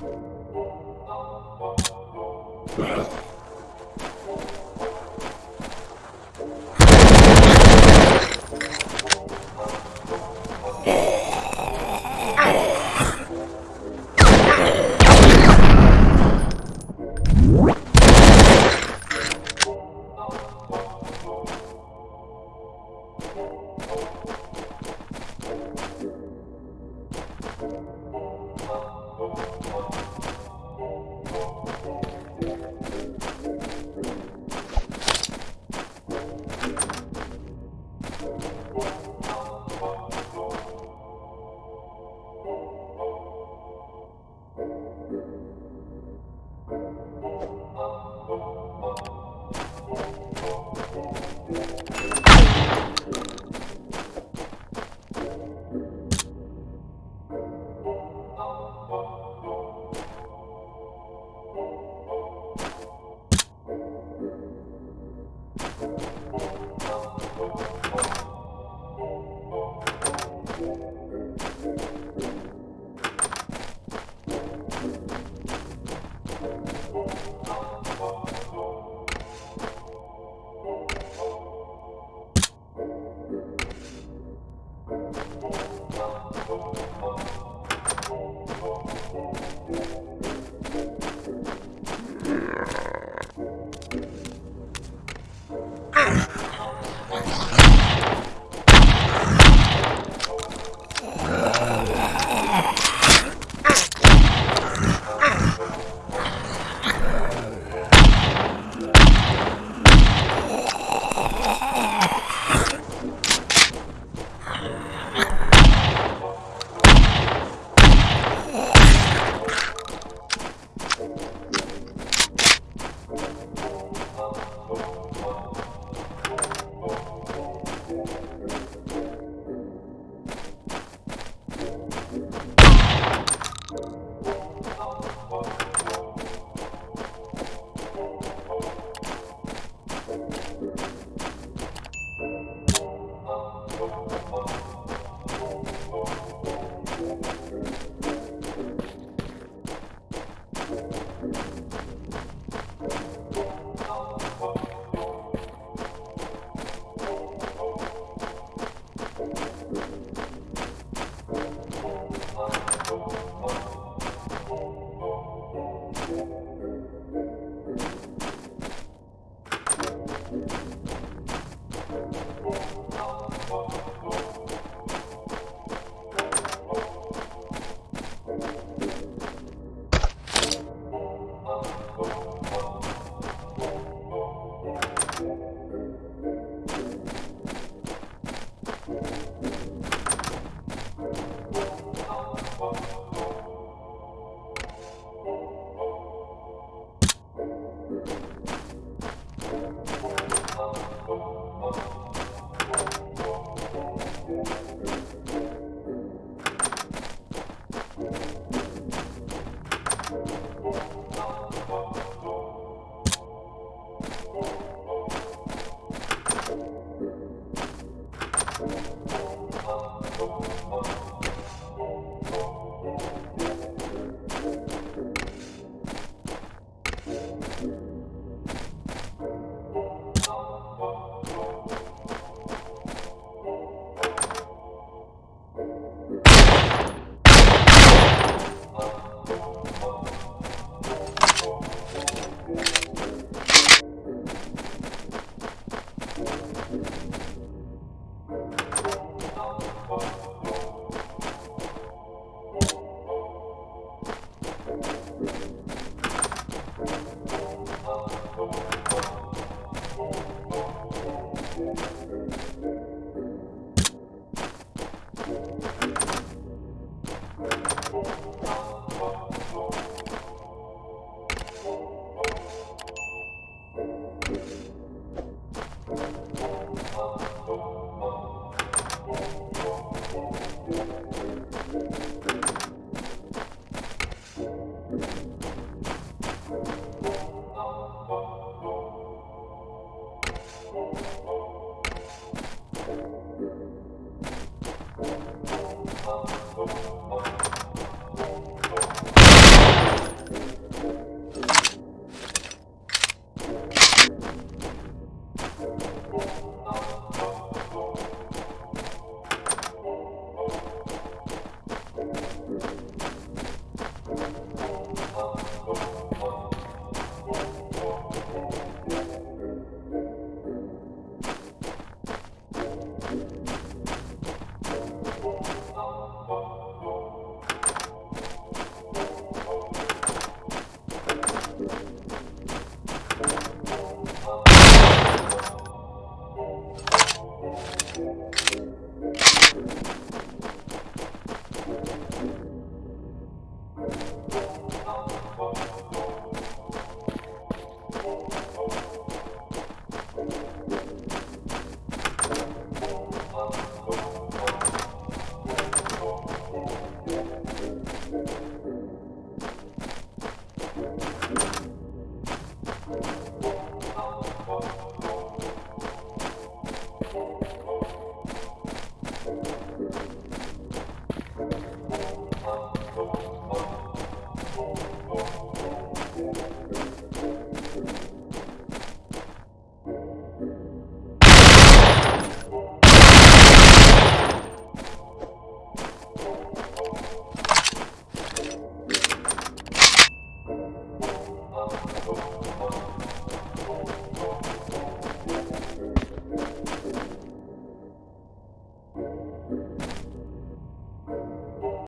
Well.